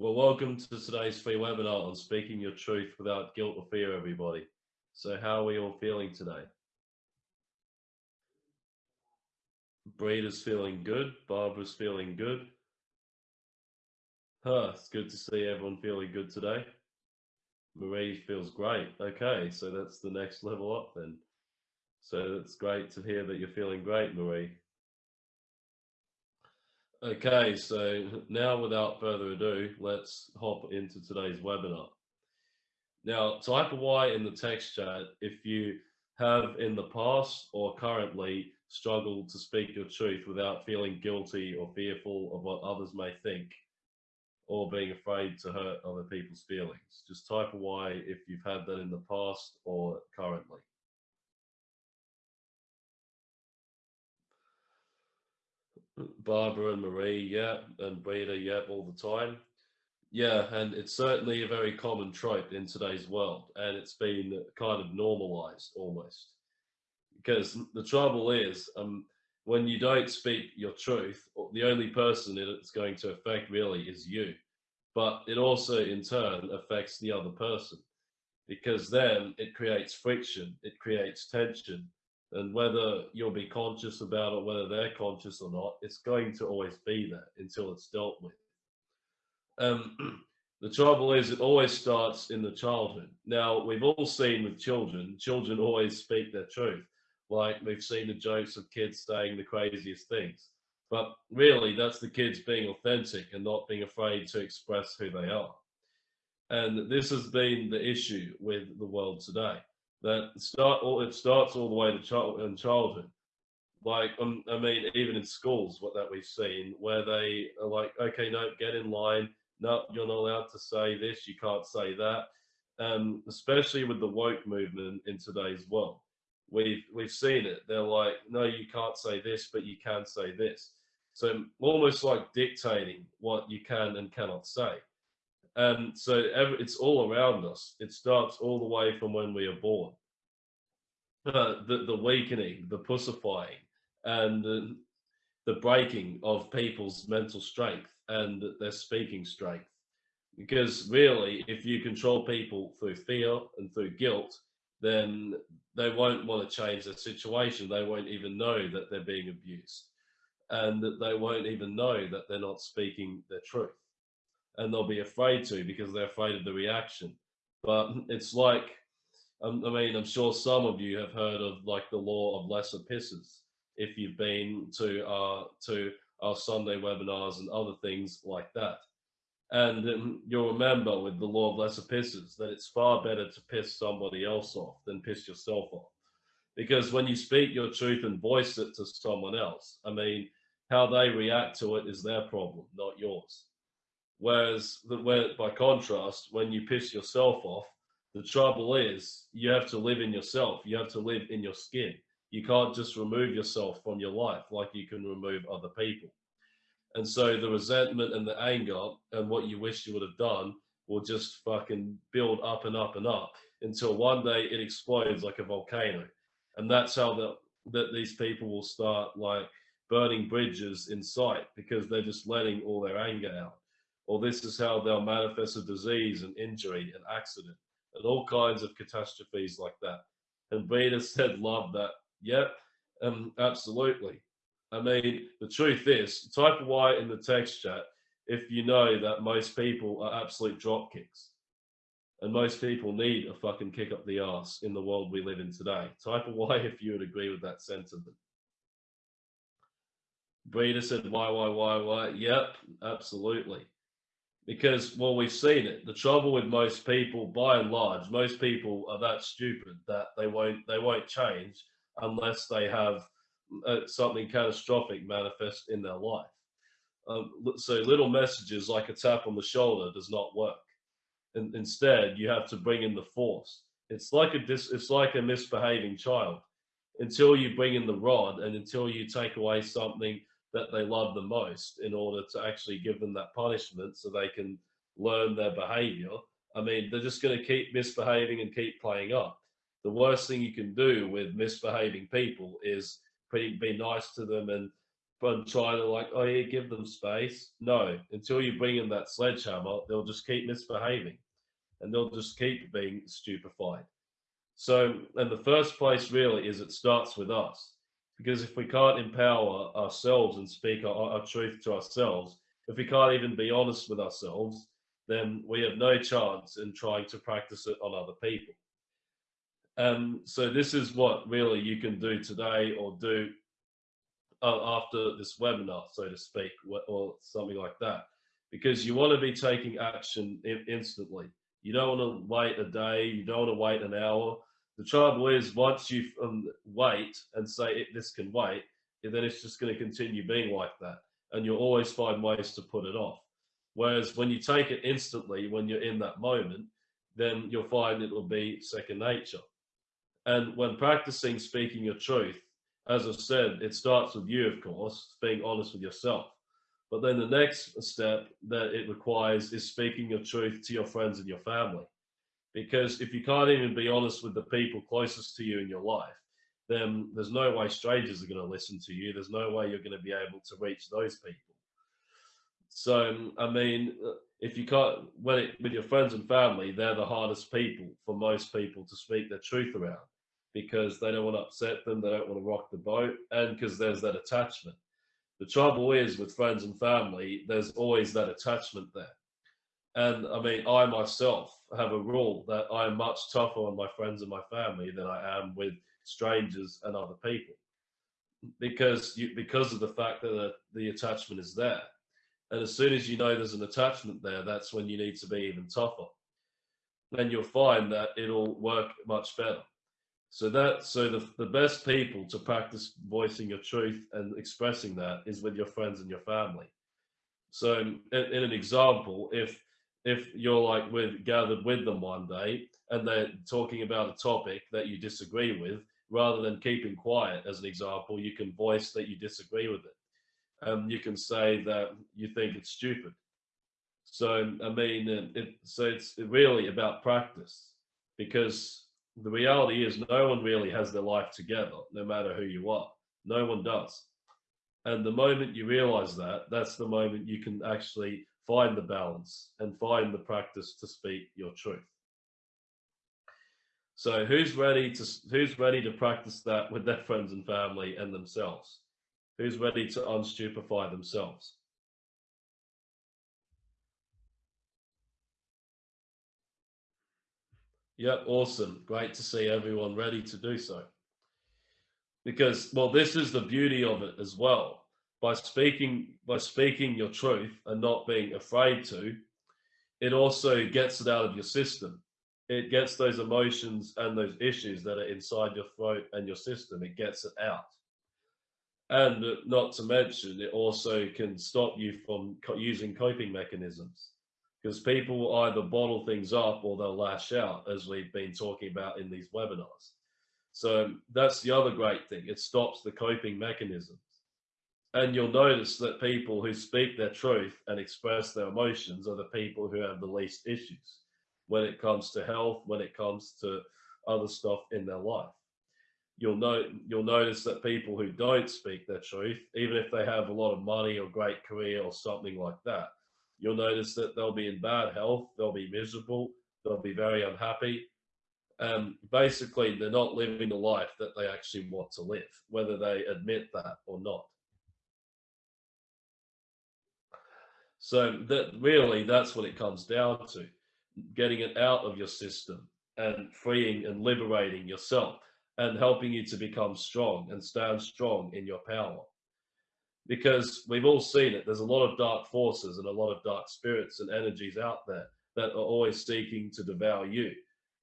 Well, welcome to today's free webinar on speaking your truth without guilt or fear, everybody. So how are we all feeling today? Breeder's feeling good. Barbara's feeling good. Huh, it's good to see everyone feeling good today. Marie feels great. Okay, so that's the next level up then. So it's great to hear that you're feeling great, Marie. Okay, so now without further ado, let's hop into today's webinar. Now, type a Y in the text chat if you have in the past or currently struggled to speak your truth without feeling guilty or fearful of what others may think or being afraid to hurt other people's feelings. Just type a Y if you've had that in the past or currently. Barbara and Marie, yeah, and Rita, yeah, all the time. Yeah, and it's certainly a very common trope in today's world, and it's been kind of normalized almost. Because the trouble is, um, when you don't speak your truth, the only person it's going to affect really is you. But it also, in turn, affects the other person because then it creates friction, it creates tension, and whether you'll be conscious about it, whether they're conscious or not, it's going to always be there until it's dealt with. Um, the trouble is, it always starts in the childhood. Now, we've all seen with children, children always speak their truth. Like we've seen the jokes of kids saying the craziest things. But really, that's the kids being authentic and not being afraid to express who they are. And this has been the issue with the world today that start all it starts all the way to child in childhood. Like um, i mean even in schools what that we've seen where they are like okay no get in line. No you're not allowed to say this. You can't say that. Um, especially with the woke movement in today's world. We've we've seen it. They're like no you can't say this but you can say this. So almost like dictating what you can and cannot say and so it's all around us. It starts all the way from when we are born. Uh, the, the weakening, the pussifying, and the, the breaking of people's mental strength and their speaking strength. Because really, if you control people through fear and through guilt, then they won't want to change their situation. They won't even know that they're being abused. And that they won't even know that they're not speaking their truth and they'll be afraid to because they're afraid of the reaction. But it's like, um, I mean, I'm sure some of you have heard of like the law of lesser pisses. If you've been to our to our Sunday webinars and other things like that, and um, you'll remember with the law of lesser pisses that it's far better to piss somebody else off than piss yourself off, because when you speak your truth and voice it to someone else, I mean, how they react to it is their problem, not yours. Whereas, the, where, by contrast, when you piss yourself off, the trouble is you have to live in yourself. You have to live in your skin. You can't just remove yourself from your life like you can remove other people. And so the resentment and the anger and what you wish you would have done will just fucking build up and up and up until one day it explodes like a volcano. And that's how that that these people will start like burning bridges in sight because they're just letting all their anger out or this is how they'll manifest a disease and injury and accident and all kinds of catastrophes like that. And Veda said, love that. Yep, um, absolutely. I mean, the truth is, type Y in the text chat if you know that most people are absolute drop kicks. And most people need a fucking kick up the ass in the world we live in today. Type a Y if you would agree with that sentiment. Breeder said, why, why, why, why? Yep, absolutely because well we've seen it. The trouble with most people by and large most people are that stupid that they won't they won't change unless they have uh, something catastrophic manifest in their life. Um, so little messages like a tap on the shoulder does not work. And instead you have to bring in the force. It's like a dis it's like a misbehaving child. Until you bring in the rod and until you take away something that they love the most in order to actually give them that punishment so they can learn their behavior. I mean, they're just going to keep misbehaving and keep playing up. The worst thing you can do with misbehaving people is be, be nice to them and and try to like, oh yeah, give them space. No, until you bring in that sledgehammer, they'll just keep misbehaving and they'll just keep being stupefied. So, and the first place really is it starts with us. Because if we can't empower ourselves and speak our, our truth to ourselves, if we can't even be honest with ourselves, then we have no chance in trying to practice it on other people. Um, so this is what really you can do today or do uh, after this webinar, so to speak, or something like that, because you want to be taking action instantly. You don't want to wait a day. You don't want to wait an hour. The trouble is, once you um, wait and say this can wait, then it's just going to continue being like that, and you'll always find ways to put it off. Whereas when you take it instantly, when you're in that moment, then you'll find it will be second nature. And when practicing speaking your truth, as I said, it starts with you, of course, being honest with yourself. But then the next step that it requires is speaking your truth to your friends and your family. Because if you can't even be honest with the people closest to you in your life, then there's no way strangers are going to listen to you. There's no way you're going to be able to reach those people. So, I mean, uh, if you can't, when it, with your friends and family, they're the hardest people for most people to speak their truth around because they don't want to upset them, they don't want to rock the boat, and because there's that attachment. The trouble is with friends and family, there's always that attachment there. And I mean, I myself have a rule that I'm much tougher on my friends and my family than I am with strangers and other people, because you, because of the fact that the, the attachment is there. And as soon as you know there's an attachment there, that's when you need to be even tougher. Then you'll find that it'll work much better. So that so the, the best people to practice voicing your truth and expressing that is with your friends and your family. So in, in an example, if if you're like with gathered with them one day and they're talking about a topic that you disagree with, rather than keeping quiet as an example, you can voice that you disagree with it um, you can say that you think it's stupid. So I mean, it, so it's really about practice because the reality is no one really has their life together, no matter who you are. No one does. And the moment you realize that, that's the moment you can actually find the balance and find the practice to speak your truth. So who's ready to who's ready to practice that with their friends and family and themselves? who's ready to unstupefy themselves. Yep, awesome. Great to see everyone ready to do so. Because, well, this is the beauty of it as well. By speaking, by speaking your truth and not being afraid to, it also gets it out of your system. It gets those emotions and those issues that are inside your throat and your system. It gets it out and not to mention it also can stop you from using coping mechanisms because people will either bottle things up or they'll lash out as we've been talking about in these webinars so that's the other great thing it stops the coping mechanisms and you'll notice that people who speak their truth and express their emotions are the people who have the least issues when it comes to health when it comes to other stuff in their life you'll know you'll notice that people who don't speak their truth, even if they have a lot of money or great career or something like that, you'll notice that they'll be in bad health, they'll be miserable, they'll be very unhappy. And basically, they're not living the life that they actually want to live, whether they admit that or not. So that really, that's what it comes down to, getting it out of your system and freeing and liberating yourself and helping you to become strong and stand strong in your power. Because we've all seen it, there's a lot of dark forces and a lot of dark spirits and energies out there that are always seeking to devour you.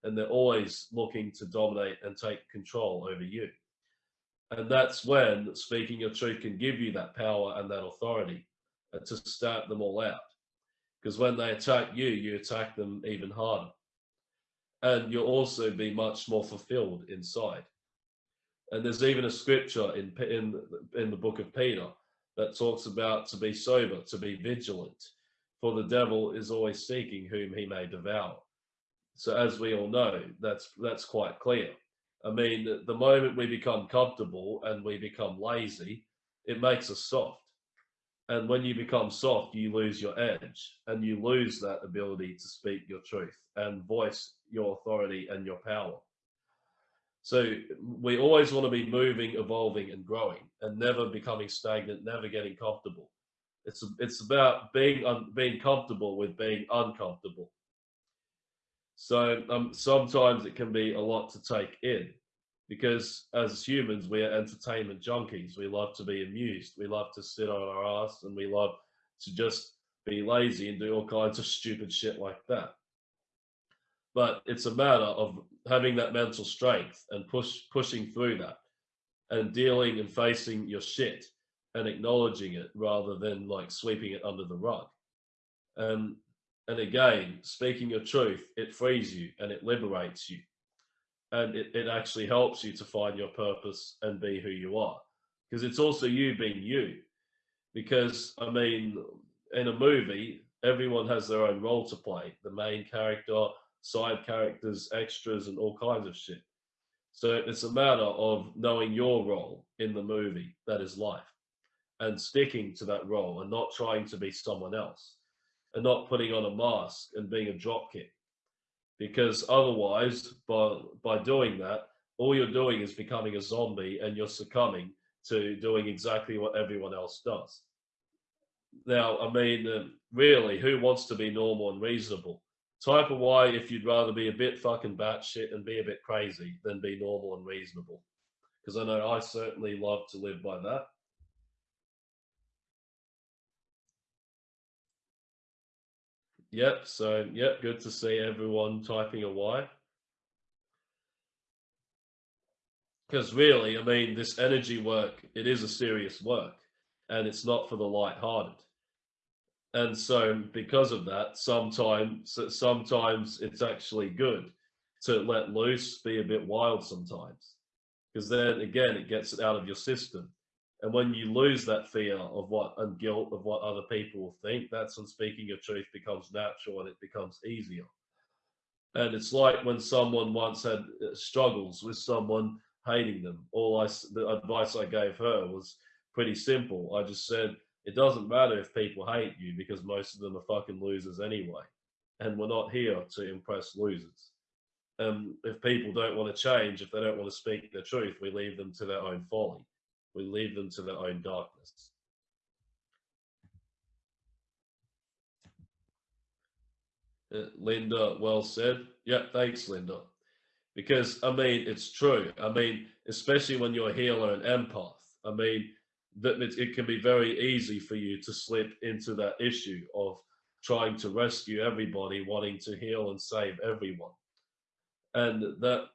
And they're always looking to dominate and take control over you. And that's when speaking your truth can give you that power and that authority uh, to start them all out. Because when they attack you, you attack them even harder and you'll also be much more fulfilled inside. And there's even a scripture in in in the book of Peter that talks about to be sober, to be vigilant, for the devil is always seeking whom he may devour. So as we all know, that's that's quite clear. I mean, the moment we become comfortable and we become lazy it makes us soft. And when you become soft, you lose your edge and you lose that ability to speak your truth and voice your authority and your power. So we always want to be moving, evolving, and growing, and never becoming stagnant, never getting comfortable. It's it's about being un, being comfortable with being uncomfortable. So um, sometimes it can be a lot to take in, because as humans we are entertainment junkies. We love to be amused. We love to sit on our ass, and we love to just be lazy and do all kinds of stupid shit like that but it's a matter of having that mental strength and push pushing through that and dealing and facing your shit and acknowledging it rather than like sweeping it under the rug and and again speaking your truth it frees you and it liberates you and it, it actually helps you to find your purpose and be who you are because it's also you being you because i mean in a movie everyone has their own role to play the main character side characters, extras, and all kinds of shit. So it's a matter of knowing your role in the movie that is life and sticking to that role and not trying to be someone else and not putting on a mask and being a dropkick. Because otherwise, by, by doing that, all you're doing is becoming a zombie and you're succumbing to doing exactly what everyone else does. Now, I mean, uh, really, who wants to be normal and reasonable? Type of why if you'd rather be a bit fucking batshit and be a bit crazy than be normal and reasonable. Because I know I certainly love to live by that. Yep, so yep, good to see everyone typing a Y. Because really, I mean, this energy work, it is a serious work and it's not for the light-hearted. And so because of that sometimes sometimes it's actually good to let loose be a bit wild sometimes. Because then again it gets it out of your system and when you lose that fear of what and guilt of what other people will think that's when speaking your truth becomes natural and it becomes easier and it's like when someone once had uh, struggles with someone hating them all i the advice i gave her was pretty simple i just said it doesn't matter if people hate you because most of them are fucking losers anyway. And we're not here to impress losers. Um, if people don't want to change, if they don't want to speak their truth, we leave them to their own folly. We leave them to their own darkness. Uh, Linda, well said. Yeah, thanks, Linda. Because, I mean, it's true. I mean, especially when you're a healer and empath. I mean, that it can be very easy for you to slip into that issue of trying to rescue everybody, wanting to heal and save everyone. And that,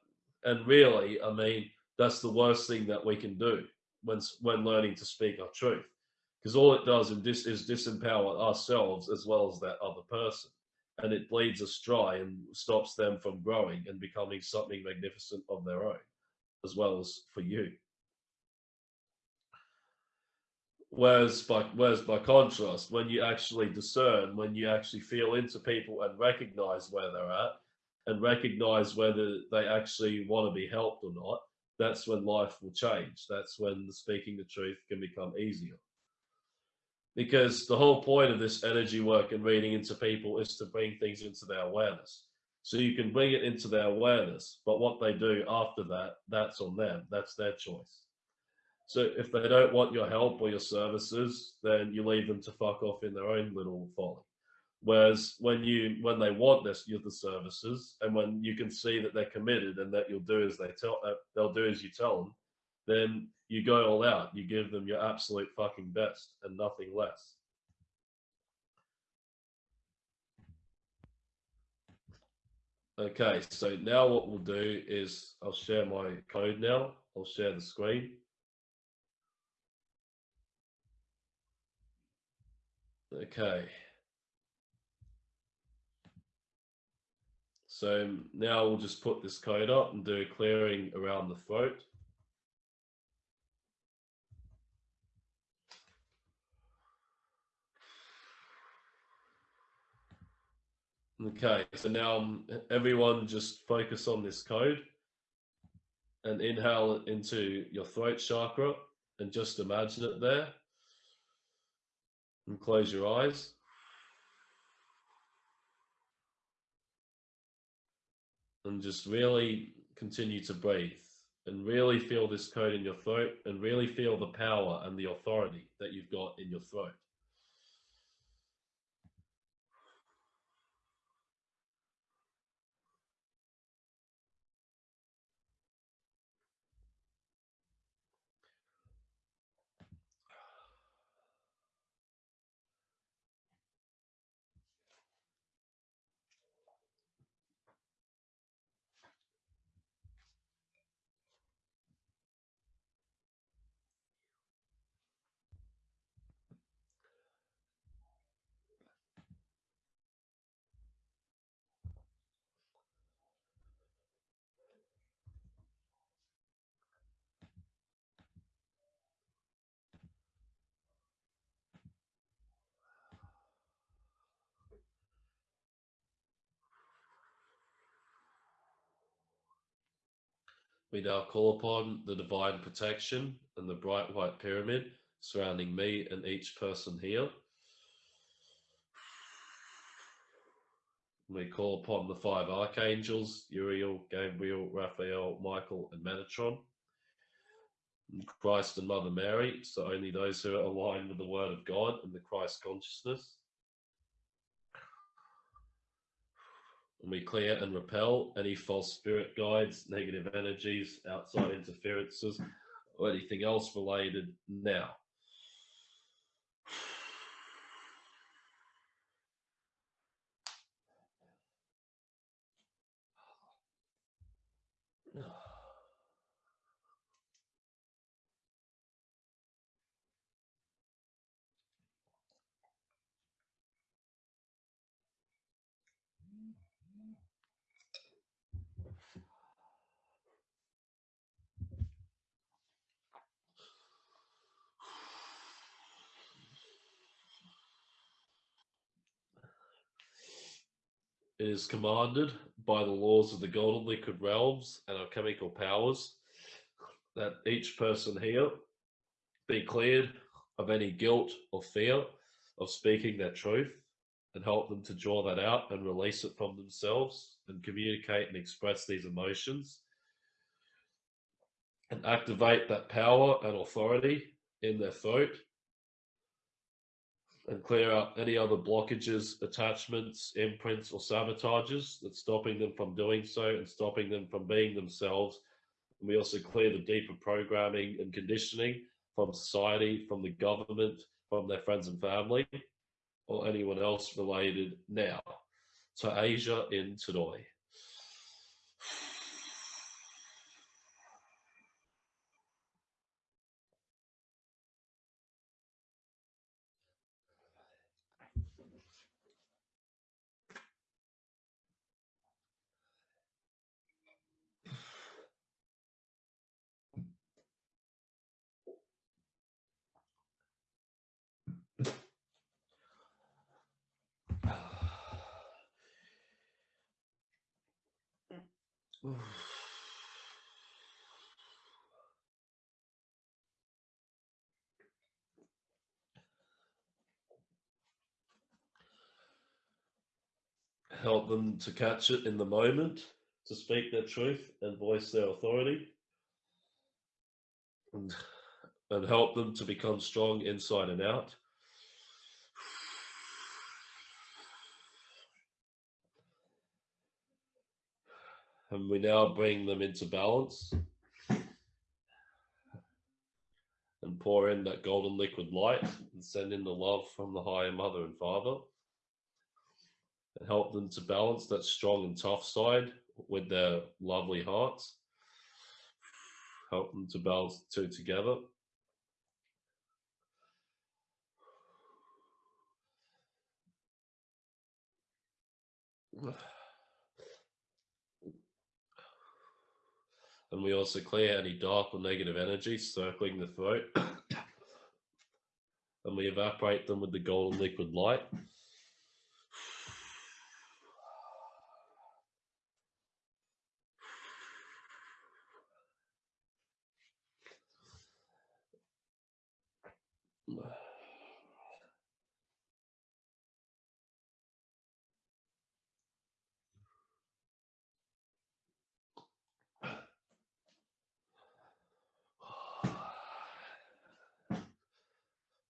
and really, I mean, that's the worst thing that we can do when when learning to speak our truth, because all it does is, is disempower ourselves as well as that other person, and it bleeds us dry and stops them from growing and becoming something magnificent of their own, as well as for you. Whereas by whereas by contrast, when you actually discern, when you actually feel into people and recognize where they're at, and recognize whether they actually want to be helped or not, that's when life will change. That's when the speaking the truth can become easier. Because the whole point of this energy work and reading into people is to bring things into their awareness. So you can bring it into their awareness, but what they do after that, that's on them. That's their choice. So if they don't want your help or your services, then you leave them to fuck off in their own little folly. Whereas when you when they want this you're the services, and when you can see that they're committed and that you'll do as they tell uh, they'll do as you tell them, then you go all out. You give them your absolute fucking best and nothing less. Okay, so now what we'll do is I'll share my code now. I'll share the screen. Okay. So now we'll just put this code up and do a clearing around the throat. Okay, so now everyone just focus on this code and inhale into your throat chakra and just imagine it there. And close your eyes. And just really continue to breathe and really feel this code in your throat and really feel the power and the authority that you've got in your throat. We now call upon the divine protection and the bright white pyramid surrounding me and each person here. We call upon the five archangels Uriel, Gabriel, Raphael, Michael, and Metatron. Christ and Mother Mary, so only those who are aligned with the Word of God and the Christ consciousness. And we clear and repel any false spirit guides, negative energies, outside interferences, or anything else related now. It is commanded by the laws of the golden liquid realms and our chemical powers that each person here be cleared of any guilt or fear of speaking their truth and help them to draw that out and release it from themselves and communicate and express these emotions and activate that power and authority in their throat and clear out any other blockages, attachments, imprints, or sabotages that's stopping them from doing so and stopping them from being themselves. And we also clear the deeper programming and conditioning from society, from the government, from their friends and family, or anyone else related now. To Asia in Todoi. Help them to catch it in the moment, to speak their truth and voice their authority. And, and help them to become strong inside and out. And we now bring them into balance and pour in that golden liquid light and send in the love from the higher mother and father and help them to balance that strong and tough side with their lovely hearts. Help them to balance the two together And we also clear any dark or negative energy circling the throat. and we evaporate them with the golden liquid light.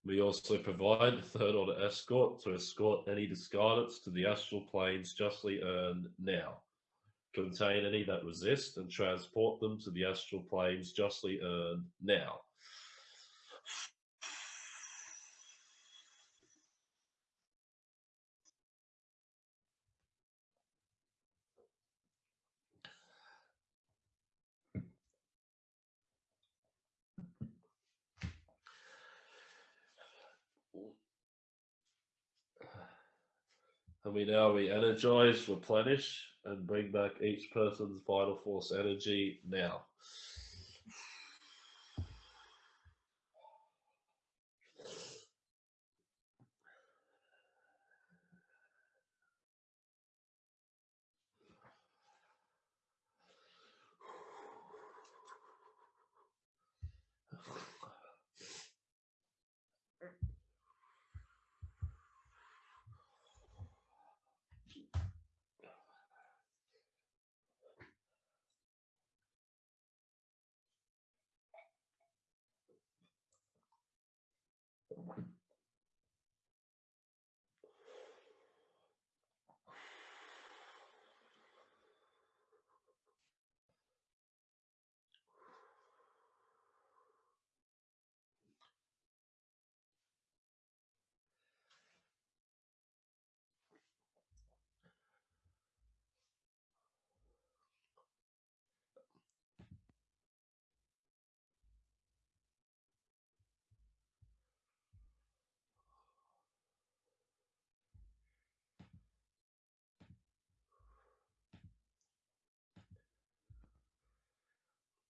We also provide third order escort to escort any discarnates to the astral planes justly earned now. Contain any that resist and transport them to the astral planes justly earned now. And we now re-energize, replenish, and bring back each person's vital force energy now.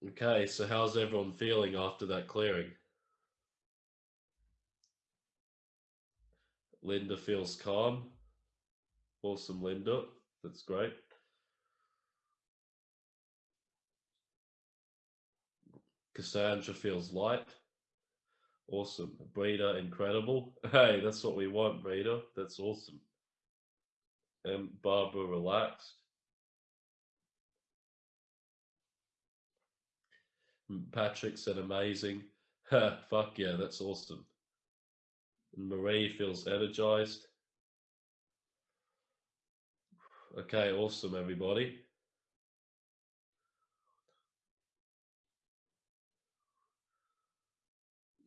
Okay, so how's everyone feeling after that clearing? Linda feels calm. Awesome, Linda. That's great. Cassandra feels light. Awesome. Breeder, incredible. Hey, that's what we want, Breeder. That's awesome. And Barbara, relaxed. Patrick said amazing. Fuck yeah, that's awesome. And Marie feels energized. Okay, awesome, everybody.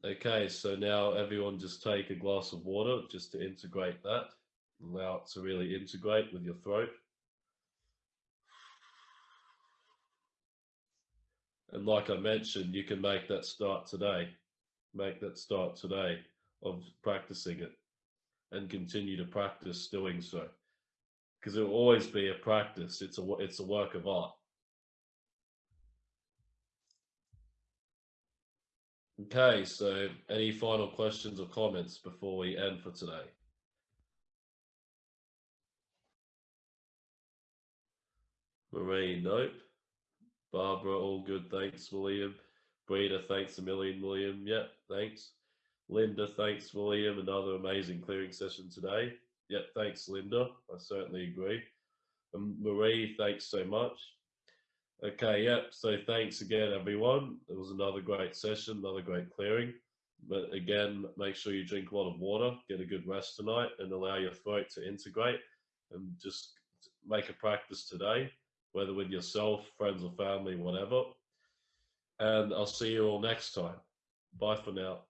Okay, so now everyone just take a glass of water just to integrate that. Allow it to really integrate with your throat. And like I mentioned, you can make that start today. Make that start today of practicing it and continue to practice doing so. Because it will always be a practice. It's a it's a work of art. Okay, so any final questions or comments before we end for today? Marie, nope. Barbara, all good. Thanks, William. Breeder, thanks a million, William. Yep, thanks. Linda, thanks, William. Another amazing clearing session today. Yep, thanks, Linda. I certainly agree. And Marie, thanks so much. Okay, yep. So thanks again, everyone. It was another great session, another great clearing. But again, make sure you drink a lot of water, get a good rest tonight, and allow your throat to integrate. And just make a practice today whether with yourself, friends or family, whatever. And I'll see you all next time. Bye for now.